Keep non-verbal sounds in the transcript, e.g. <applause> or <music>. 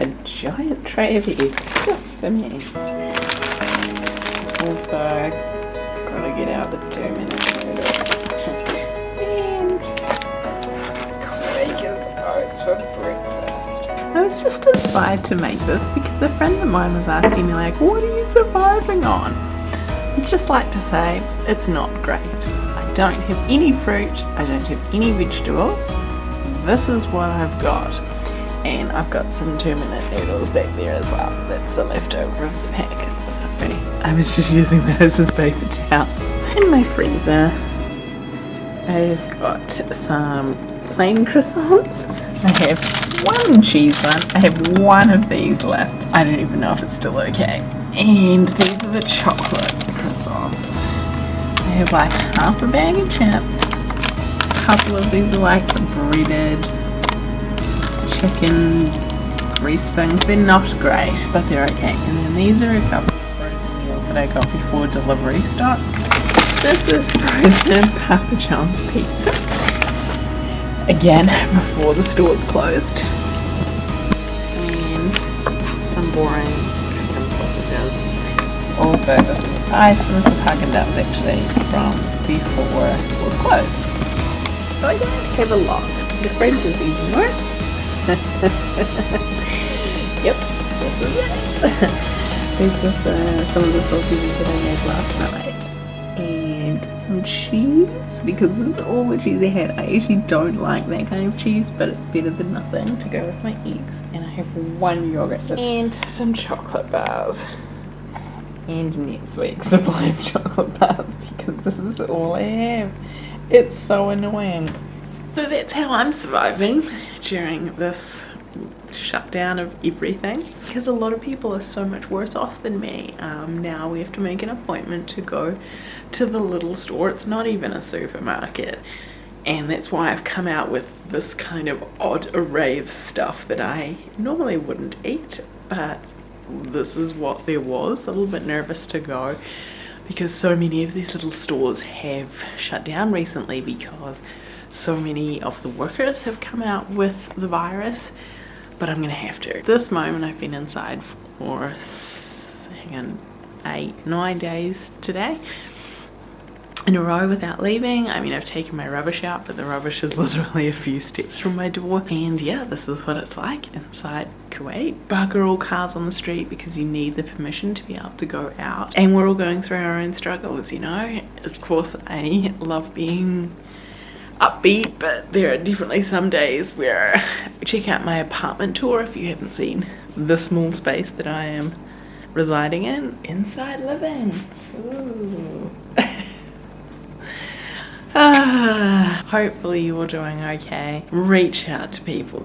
a giant tray of eggs just for me. Also, gotta get out the two and Quaker's oats for breakfast. I was just inspired to make this because a friend of mine was asking me like, what are you surviving on? I'd just like to say, it's not great. I don't have any fruit, I don't have any vegetables. This is what I've got. And I've got some two minute noodles back there as well. That's the leftover of the packet. I was just using those as paper towel. In my freezer, I've got some plain croissants. I have one cheese one. I have one of these left. I don't even know if it's still okay. And these are the chocolate croissants. I have like half a bag of chips. A couple of these are like the breaded chicken grease things. They're not great, but they're okay. And then these are a couple of frozen meals that I got before delivery stopped. This is frozen Papa John's pizza. Again, <laughs> before the stores closed. And some boring chicken sausages. Also, this is ice, this is Haagen-Dazs actually from before it was closed. So I don't have a lot. The fridge is even more. Yep, this is it. this is uh, some of the sausages that I made last night. And some cheese, because this is all the cheese I had. I actually don't like that kind of cheese, but it's better than nothing to go with my eggs. And I have one yogurt and some chocolate bars. And next week's supply of chocolate bars, because this is all I have. It's so annoying. So that's how I'm surviving during this shutdown of everything. Because a lot of people are so much worse off than me. Um, now we have to make an appointment to go to the little store. It's not even a supermarket. And that's why I've come out with this kind of odd array of stuff that I normally wouldn't eat. But this is what there was. A little bit nervous to go. Because so many of these little stores have shut down recently because so many of the workers have come out with the virus but I'm gonna have to. This moment I've been inside for hang on eight nine days today in a row without leaving. I mean, I've taken my rubbish out, but the rubbish is <laughs> literally a few steps from my door. And yeah, this is what it's like inside Kuwait. Bugger all cars on the street because you need the permission to be able to go out. And we're all going through our own struggles, you know? Of course, I love being upbeat but there are definitely some days where <laughs> check out my apartment tour if you haven't seen the small space that I am residing in inside living Ooh. <laughs> ah, hopefully you're doing okay reach out to people